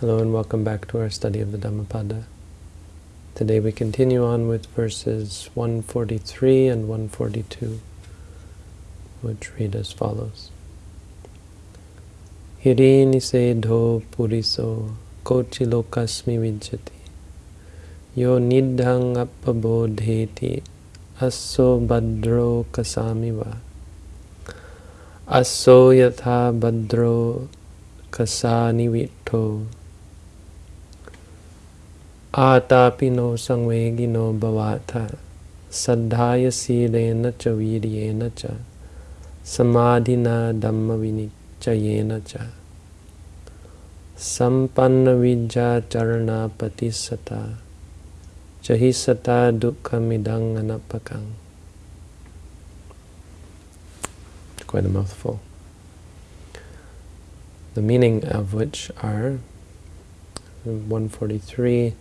Hello and welcome back to our study of the Dhammapada. Today we continue on with verses 143 and 142, which read as follows. Hirini dho puriso kochi lokasmi vijjati yo nidhang appabodheti asso badro kasamiva asso yatha badro kasani vitto Atapino sangvegino bhavata saddhaya silena cha viryena cha samadhina dhamma vinichayena cha sampanna vijja charana patisata chahisata dukkhamidang anapakang Quite a mouthful. The meaning of which are 143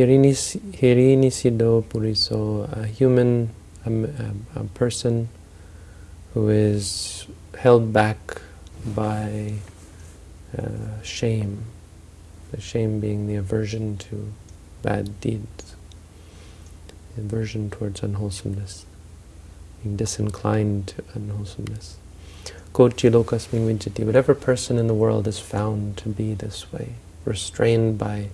Hirinisido Puriso, a human, a, a, person who is held back by uh, shame, the shame being the aversion to bad deeds, the aversion towards unwholesomeness, being disinclined to unwholesomeness. Kochi lokasmin vijjati, whatever person in the world is found to be this way, restrained by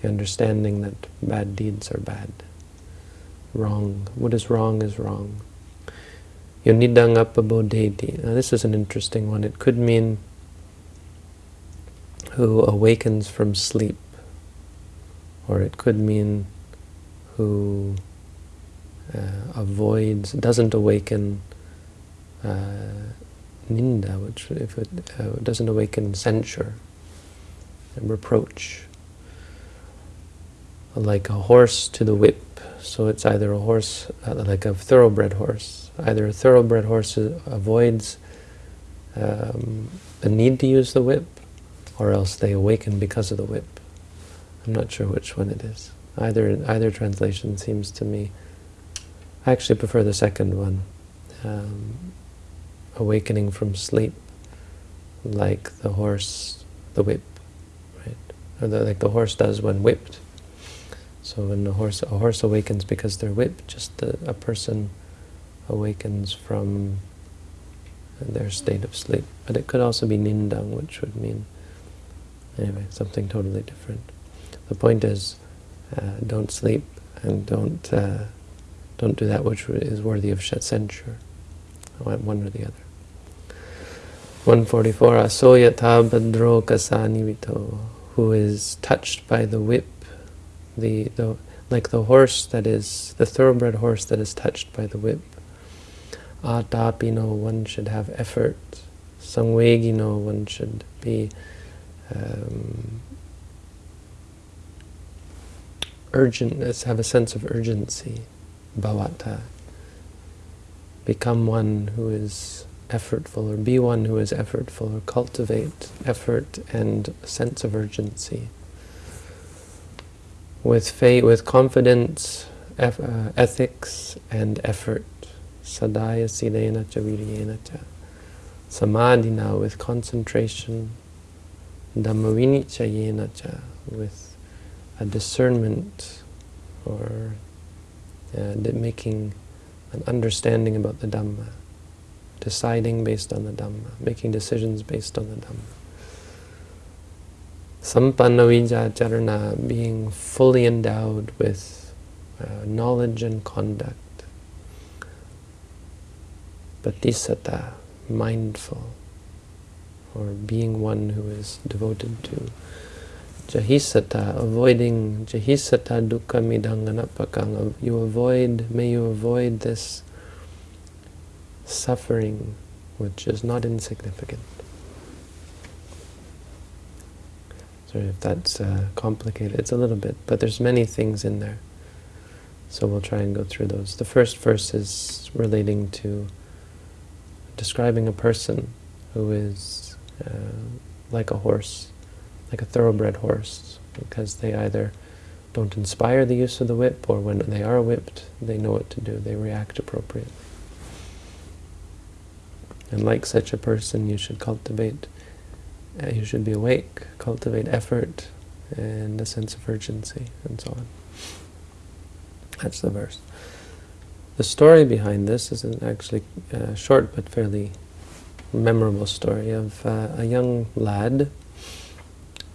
the understanding that bad deeds are bad. Wrong. What is wrong is wrong. Yonidang appabodheti. Now this is an interesting one. It could mean who awakens from sleep. Or it could mean who uh, avoids, doesn't awaken uh, ninda, which if it uh, doesn't awaken censure and reproach like a horse to the whip. So it's either a horse, uh, like a thoroughbred horse. Either a thoroughbred horse avoids um, the need to use the whip, or else they awaken because of the whip. I'm not sure which one it is. Either either translation seems to me. I actually prefer the second one. Um, awakening from sleep, like the horse, the whip, right? Or the, like the horse does when whipped. So when a horse, a horse awakens because they're whipped, just a, a person awakens from their state of sleep. But it could also be nindang, which would mean, anyway, something totally different. The point is, uh, don't sleep and don't uh, don't do that which is worthy of censure. One or the other. 144. Asoyatha badro kasani vito, who is touched by the whip the, the like the horse that is, the thoroughbred horse that is touched by the whip. Atapino, one should have effort. Sangvegino, one should be um, urgent, have a sense of urgency. Bhavata. Become one who is effortful, or be one who is effortful, or cultivate effort and sense of urgency with faith, with confidence, uh, ethics, and effort. Sadaya silena cha viryena cha. Samadhina with concentration. Dhammavinichayena cha with a discernment or uh, making an understanding about the Dhamma, deciding based on the Dhamma, making decisions based on the Dhamma. Sampanna charana, being fully endowed with uh, knowledge and conduct. Patisata, mindful, or being one who is devoted to. Jahisata, avoiding Jahisata dukkha midanganapakang. You avoid, may you avoid this suffering which is not insignificant. Sorry if that's uh, complicated. It's a little bit, but there's many things in there. So we'll try and go through those. The first verse is relating to describing a person who is uh, like a horse, like a thoroughbred horse, because they either don't inspire the use of the whip, or when they are whipped, they know what to do. They react appropriately. And like such a person, you should cultivate uh, you should be awake, cultivate effort and a sense of urgency, and so on. That's the verse. The story behind this is an actually uh, short but fairly memorable story of uh, a young lad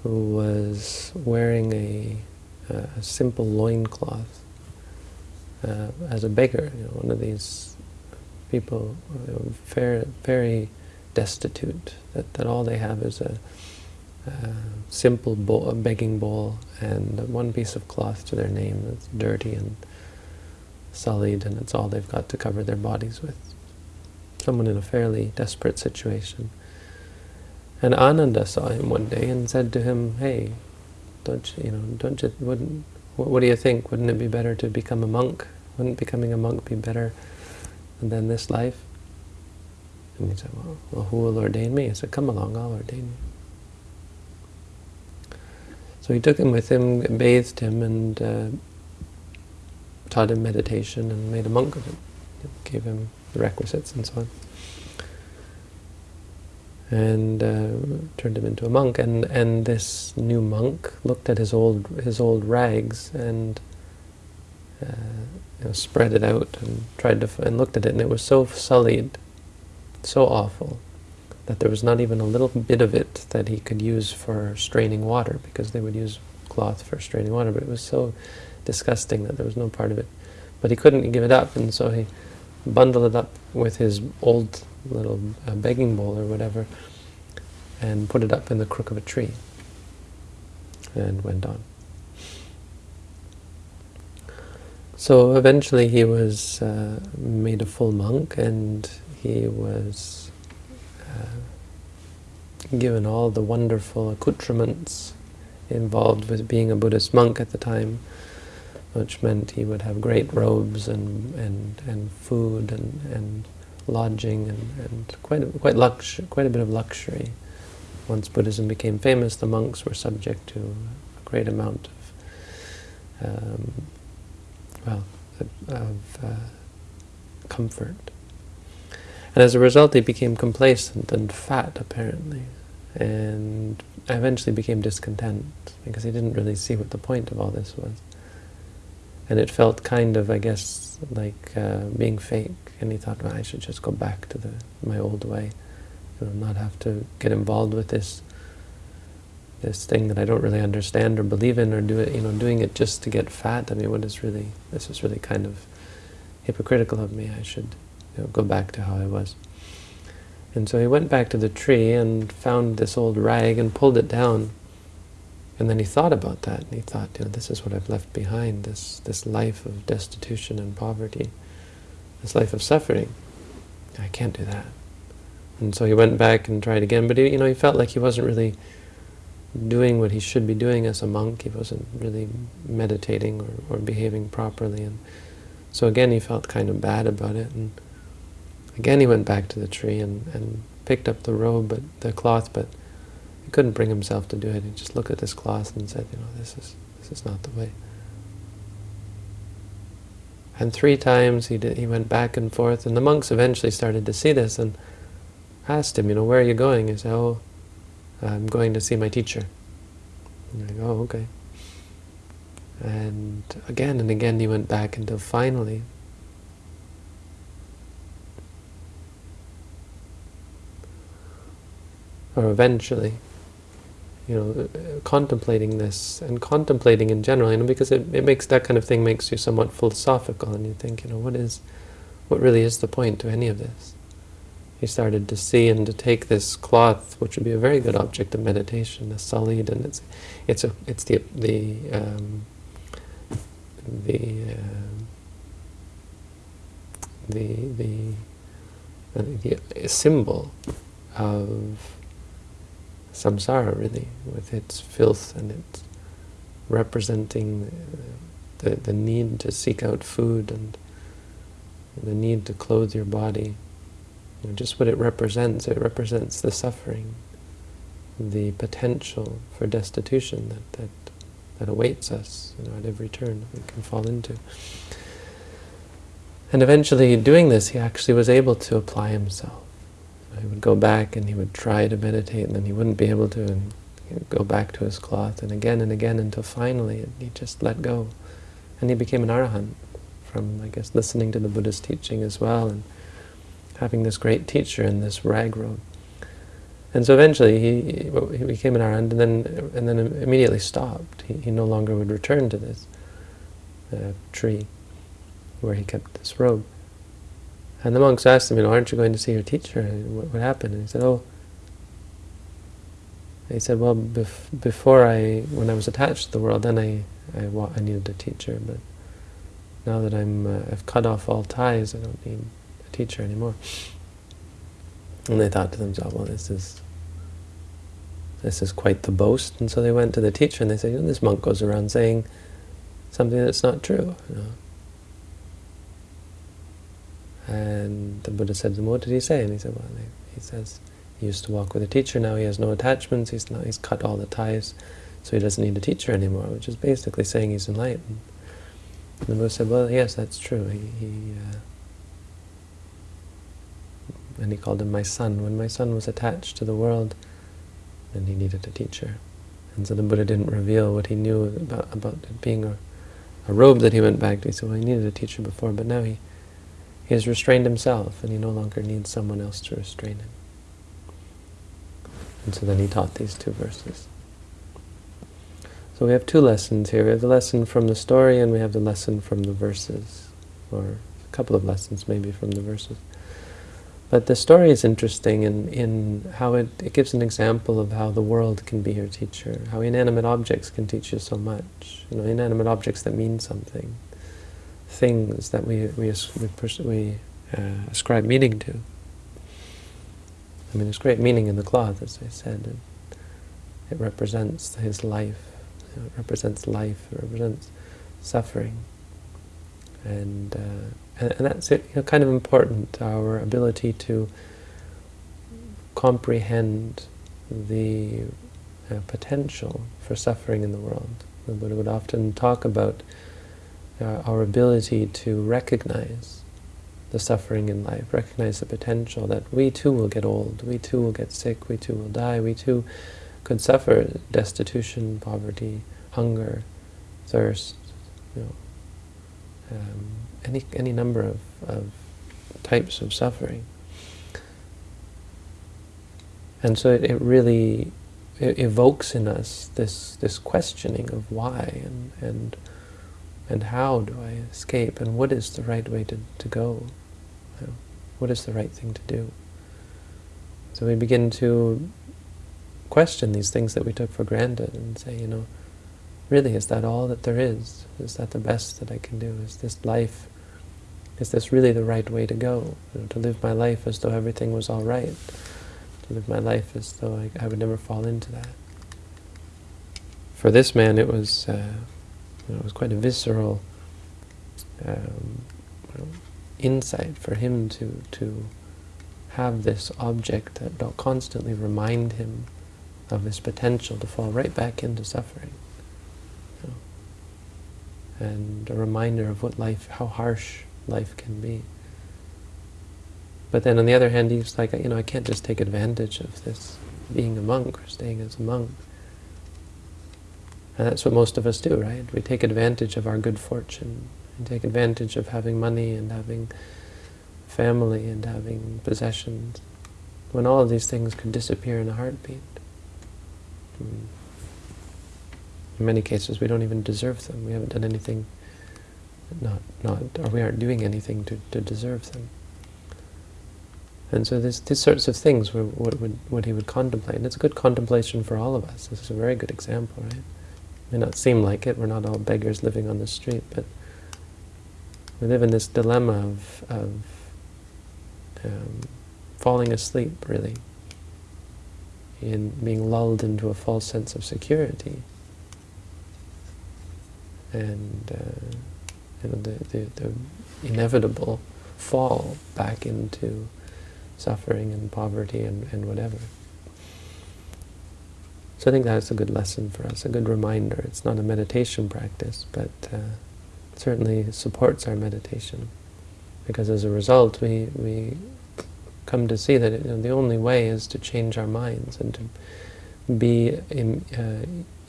who was wearing a, a simple loincloth uh, as a baker, you know, one of these people very, very destitute, that, that all they have is a, a simple bowl, a begging bowl and one piece of cloth to their name that's dirty and sullied and it's all they've got to cover their bodies with. Someone in a fairly desperate situation. And Ananda saw him one day and said to him, hey, don't you, you know, don't you, wouldn't, what, what do you think? Wouldn't it be better to become a monk? Wouldn't becoming a monk be better than this life? And he said, well, well, who will ordain me? He said, come along, I'll ordain you. So he took him with him, bathed him, and uh, taught him meditation, and made a monk of him. Gave him the requisites and so on. And uh, turned him into a monk. And and this new monk looked at his old his old rags and uh, you know, spread it out and tried to and looked at it, and it was so sullied, so awful that there was not even a little bit of it that he could use for straining water, because they would use cloth for straining water, but it was so disgusting that there was no part of it. But he couldn't give it up, and so he bundled it up with his old little uh, begging bowl or whatever, and put it up in the crook of a tree, and went on. So eventually he was uh, made a full monk, and he was uh, given all the wonderful accoutrements involved with being a Buddhist monk at the time, which meant he would have great robes and and, and food and, and lodging and, and quite a, quite lux quite a bit of luxury. Once Buddhism became famous, the monks were subject to a great amount of um, well of uh, comfort. And as a result, he became complacent and fat, apparently, and I eventually became discontent, because he didn't really see what the point of all this was. And it felt kind of, I guess, like uh, being fake, and he thought, well, I should just go back to the my old way, you know, not have to get involved with this this thing that I don't really understand or believe in, or do it, you know, doing it just to get fat. I mean, what is really, this is really kind of hypocritical of me. I should you know, go back to how I was. And so he went back to the tree and found this old rag and pulled it down. And then he thought about that, and he thought, you know, this is what I've left behind, this, this life of destitution and poverty, this life of suffering. I can't do that. And so he went back and tried again, but he, you know, he felt like he wasn't really doing what he should be doing as a monk. He wasn't really meditating or, or behaving properly. And so again, he felt kind of bad about it. And Again he went back to the tree and, and picked up the robe, but the cloth, but he couldn't bring himself to do it. He just looked at this cloth and said, you know, this is this is not the way. And three times he did, he went back and forth, and the monks eventually started to see this and asked him, you know, where are you going? He said, oh, I'm going to see my teacher. And go, oh, okay. And again and again he went back until finally or eventually, you know, contemplating this and contemplating in general, you know, because it, it makes that kind of thing makes you somewhat philosophical, and you think, you know, what is, what really is the point to any of this? He started to see and to take this cloth, which would be a very good object of meditation, a sullied, and it's, it's a, it's the the um, the uh, the the, uh, the symbol of samsara really, with its filth and its representing the, the, the need to seek out food and the need to clothe your body. You know, just what it represents, it represents the suffering, the potential for destitution that, that, that awaits us you know, at every turn we can fall into. And eventually, doing this, he actually was able to apply himself he would go back and he would try to meditate and then he wouldn't be able to and go back to his cloth and again and again until finally he just let go. And he became an arahant from, I guess, listening to the Buddha's teaching as well and having this great teacher in this rag robe. And so eventually he, he became an arahant and then, and then immediately stopped. He, he no longer would return to this uh, tree where he kept this robe. And the monks asked him, you know, aren't you going to see your teacher? What, what happened? And he said, oh, he said, well, bef before I, when I was attached to the world, then I, I, I needed a teacher, but now that I'm, uh, I've cut off all ties, I don't need a teacher anymore. And they thought to themselves, well, this is, this is quite the boast. And so they went to the teacher and they said, you know, this monk goes around saying something that's not true. You know? And the Buddha said them, what did he say? And he said, well, he says, he used to walk with a teacher, now he has no attachments, he's, not, he's cut all the ties, so he doesn't need a teacher anymore, which is basically saying he's enlightened. And the Buddha said, well, yes, that's true. He, he uh, and he called him my son. When my son was attached to the world, then he needed a teacher. And so the Buddha didn't reveal what he knew about, about it being a, a robe that he went back to. He said, well, he needed a teacher before, but now he he has restrained himself, and he no longer needs someone else to restrain him. And so then he taught these two verses. So we have two lessons here. We have the lesson from the story, and we have the lesson from the verses, or a couple of lessons maybe from the verses. But the story is interesting in, in how it, it gives an example of how the world can be your teacher, how inanimate objects can teach you so much. You know, inanimate objects that mean something things that we, we, we, we uh, ascribe meaning to. I mean, there's great meaning in the cloth, as I said. It, it represents his life. It represents life. It represents suffering. And, uh, and, and, that's it, you know, kind of important, our ability to comprehend the uh, potential for suffering in the world. The Buddha would often talk about uh, our ability to recognize the suffering in life, recognize the potential that we too will get old, we too will get sick, we too will die, we too could suffer destitution, poverty, hunger, thirst, you know, um, any any number of, of types of suffering. And so it, it really it evokes in us this this questioning of why and and and how do I escape, and what is the right way to, to go? What is the right thing to do? So we begin to question these things that we took for granted and say, you know, really, is that all that there is? Is that the best that I can do? Is this life, is this really the right way to go? You know, to live my life as though everything was all right. To live my life as though I, I would never fall into that. For this man, it was uh, know, it was quite a visceral um, insight for him to to have this object that constantly remind him of his potential to fall right back into suffering. You know, and a reminder of what life, how harsh life can be. But then on the other hand, he's like, you know, I can't just take advantage of this being a monk or staying as a monk. And that's what most of us do, right? We take advantage of our good fortune, and take advantage of having money and having family and having possessions, when all of these things could disappear in a heartbeat. Hmm. In many cases, we don't even deserve them. We haven't done anything, not, not, or we aren't doing anything to, to deserve them. And so this, these sorts of things were what, would, what he would contemplate. And it's a good contemplation for all of us. This is a very good example, right? May not seem like it, we're not all beggars living on the street, but we live in this dilemma of, of um, falling asleep, really, in being lulled into a false sense of security. And uh, you know, the, the, the inevitable fall back into suffering and poverty and, and whatever. So I think that's a good lesson for us, a good reminder. It's not a meditation practice, but uh, certainly supports our meditation. Because as a result, we, we come to see that you know, the only way is to change our minds and to be in, uh,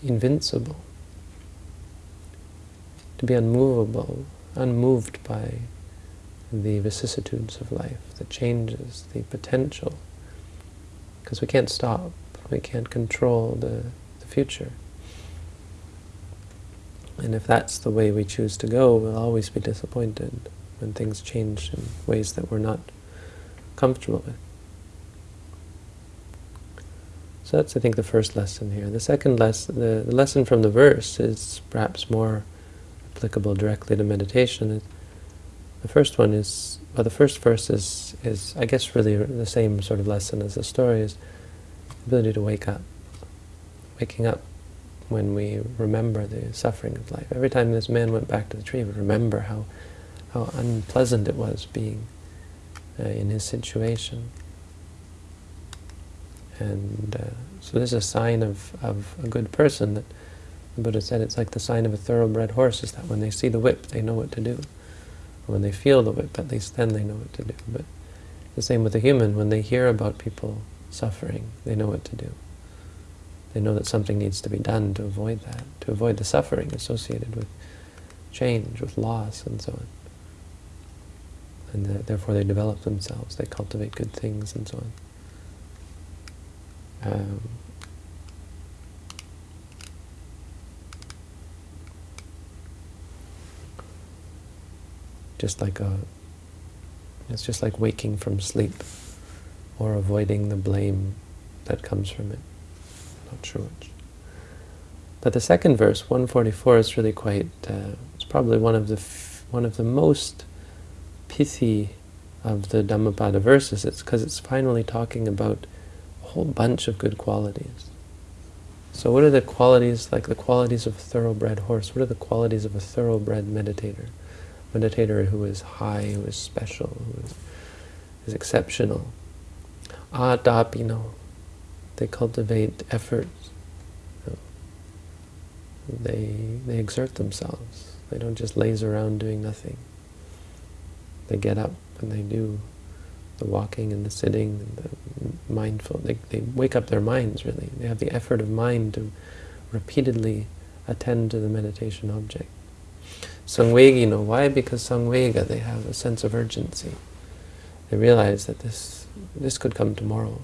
invincible, to be unmovable, unmoved by the vicissitudes of life, the changes, the potential, because we can't stop, we can't control the, the future. And if that's the way we choose to go, we'll always be disappointed when things change in ways that we're not comfortable with. So that's, I think, the first lesson here. The second lesson, the, the lesson from the verse is perhaps more applicable directly to meditation. The first one is, well, the first verse is, is, I guess, really the same sort of lesson as the story, is ability to wake up. Waking up when we remember the suffering of life. Every time this man went back to the tree, would remember how, how unpleasant it was being uh, in his situation. And uh, so this is a sign of, of a good person that the Buddha said it's like the sign of a thoroughbred horse, is that when they see the whip, they know what to do. When they feel the whip, at least then they know what to do. But the same with a human, when they hear about people suffering, they know what to do. They know that something needs to be done to avoid that, to avoid the suffering associated with change, with loss, and so on. And the, therefore they develop themselves, they cultivate good things, and so on. Um, just like a, it's just like waking from sleep or avoiding the blame that comes from it not sure which. But the second verse, 144, is really quite, uh, it's probably one of the one of the most pithy of the Dhammapada verses. It's because it's finally talking about a whole bunch of good qualities. So what are the qualities, like the qualities of a thoroughbred horse? What are the qualities of a thoroughbred meditator? A meditator who is high, who is special, who is, is exceptional. Adapino, they cultivate effort. They, they exert themselves. They don't just laze around doing nothing. They get up and they do the walking and the sitting and the mindful. They, they wake up their minds, really. They have the effort of mind to repeatedly attend to the meditation object. Sangvegino, why? Because sangvega, they have a sense of urgency. They realize that this, this could come tomorrow.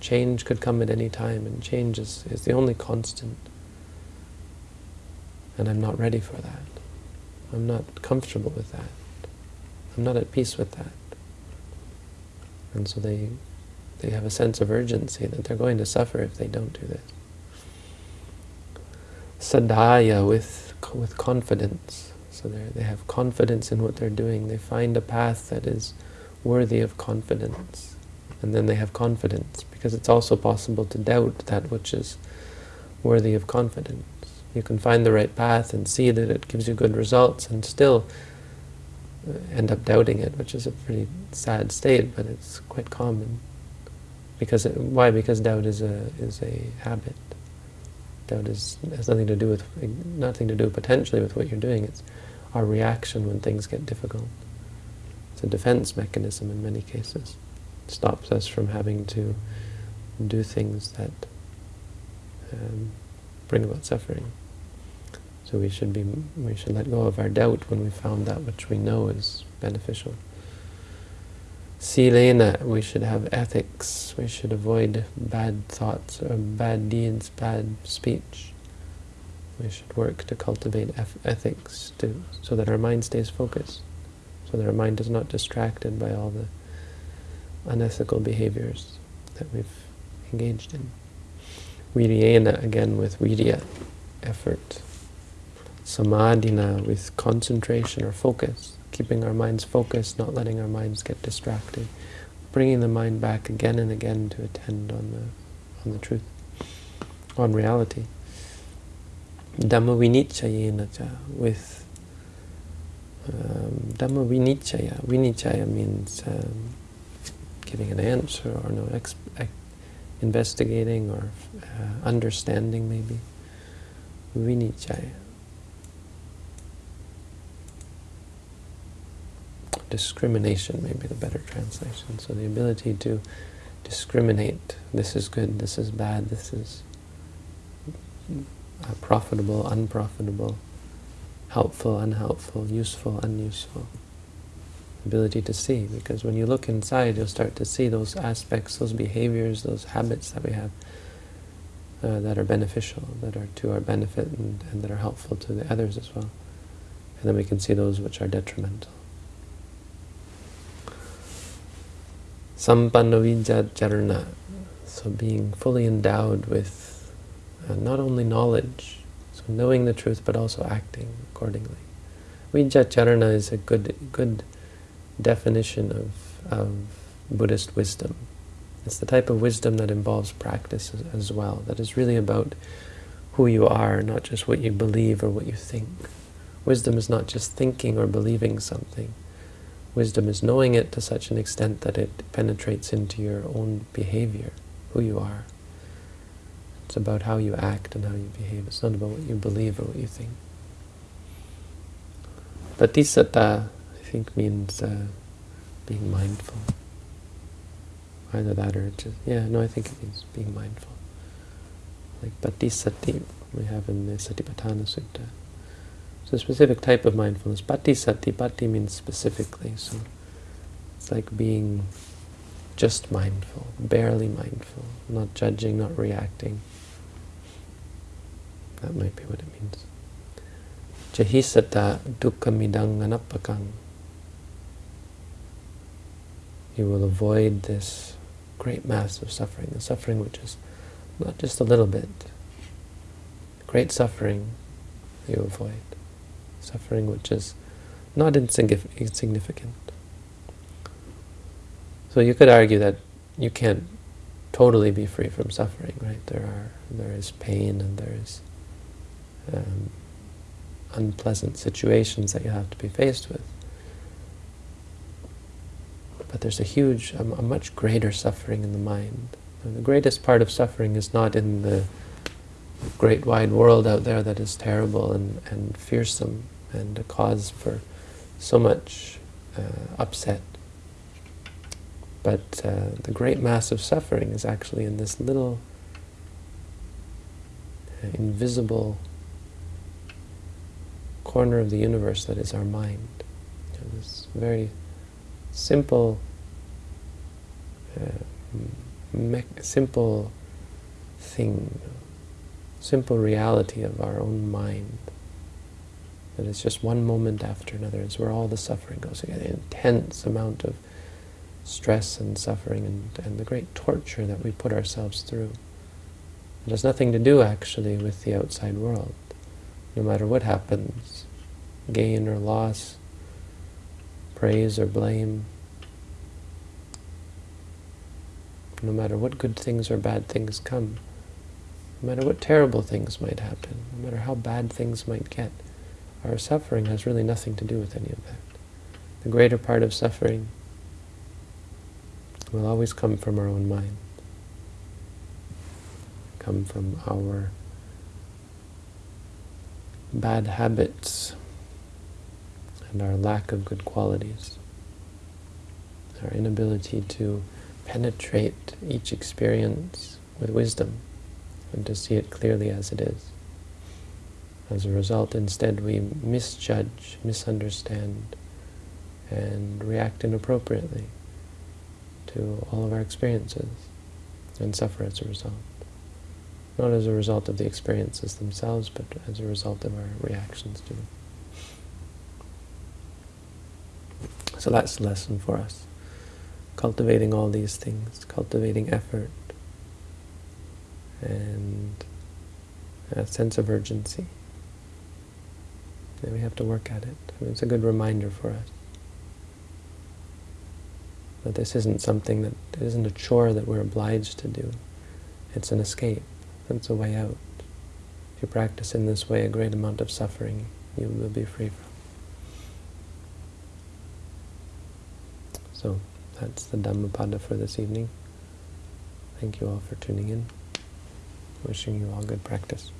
Change could come at any time, and change is, is the only constant. And I'm not ready for that. I'm not comfortable with that. I'm not at peace with that. And so they, they have a sense of urgency that they're going to suffer if they don't do this. Sadhaya, with, with confidence. So they have confidence in what they're doing. They find a path that is worthy of confidence. And then they have confidence because it's also possible to doubt that which is worthy of confidence. You can find the right path and see that it gives you good results and still uh, end up doubting it, which is a pretty sad state, but it's quite common. Because it, why? Because doubt is a is a habit. Doubt is has nothing to do with nothing to do potentially with what you're doing. It's our reaction when things get difficult. It's a defense mechanism in many cases. It stops us from having to do things that um, bring about suffering. So we should be we should let go of our doubt when we found that which we know is beneficial. Silena, we should have ethics. We should avoid bad thoughts or bad deeds, bad speech. We should work to cultivate ethics to, so that our mind stays focused, so that our mind is not distracted by all the unethical behaviors that we've engaged in. Viryena, again with virya, effort. Samadhina, with concentration or focus, keeping our minds focused, not letting our minds get distracted, bringing the mind back again and again to attend on the, on the truth, on reality. Dhamma vinichayena with um, Dhamma vinichaya. Vinichaya means um, giving an answer or no investigating or uh, understanding maybe. Vinichaya. discrimination may be the better translation. So the ability to discriminate, this is good, this is bad, this is uh, profitable, unprofitable, helpful, unhelpful, useful, unuseful. Ability to see, because when you look inside, you'll start to see those aspects, those behaviors, those habits that we have uh, that are beneficial, that are to our benefit and, and that are helpful to the others as well. And then we can see those which are detrimental. Sampannavidya so being fully endowed with uh, not only knowledge, knowing the truth, but also acting accordingly. Vijjacharana is a good, good definition of, of Buddhist wisdom. It's the type of wisdom that involves practice as, as well, that is really about who you are, not just what you believe or what you think. Wisdom is not just thinking or believing something. Wisdom is knowing it to such an extent that it penetrates into your own behavior, who you are. About how you act and how you behave. It's not about what you believe or what you think. Patisatta, I think, means uh, being mindful. Either that or just, yeah, no, I think it means being mindful. Like patisati, we have in the Satipatthana Sutta. It's a specific type of mindfulness. Patisati, pati means specifically, so it's like being just mindful, barely mindful, not judging, not reacting. That might be what it means. Jahisata dukkhamidang anappakang. You will avoid this great mass of suffering, the suffering which is not just a little bit. Great suffering you avoid. Suffering which is not insignificant. So you could argue that you can't totally be free from suffering, right? There are there is pain and there is um, unpleasant situations that you have to be faced with. But there's a huge, a, a much greater suffering in the mind. And the greatest part of suffering is not in the great wide world out there that is terrible and, and fearsome and a cause for so much uh, upset. But uh, the great mass of suffering is actually in this little uh, invisible corner of the universe that is our mind. You know, this very simple, uh, simple thing, simple reality of our own mind. That it's just one moment after another. It's where all the suffering goes. An intense amount of stress and suffering and, and the great torture that we put ourselves through. It has nothing to do, actually, with the outside world. No matter what happens, gain or loss, praise or blame. No matter what good things or bad things come, no matter what terrible things might happen, no matter how bad things might get, our suffering has really nothing to do with any of that. The greater part of suffering will always come from our own mind, come from our bad habits, and our lack of good qualities, our inability to penetrate each experience with wisdom and to see it clearly as it is. As a result, instead, we misjudge, misunderstand, and react inappropriately to all of our experiences and suffer as a result. Not as a result of the experiences themselves, but as a result of our reactions to them. So that's the lesson for us. Cultivating all these things, cultivating effort and a sense of urgency. And we have to work at it. I mean, it's a good reminder for us. That this isn't something that isn't a chore that we're obliged to do. It's an escape. It's a way out. If you practice in this way, a great amount of suffering you will be free from. So that's the Dhammapada for this evening. Thank you all for tuning in. Wishing you all good practice.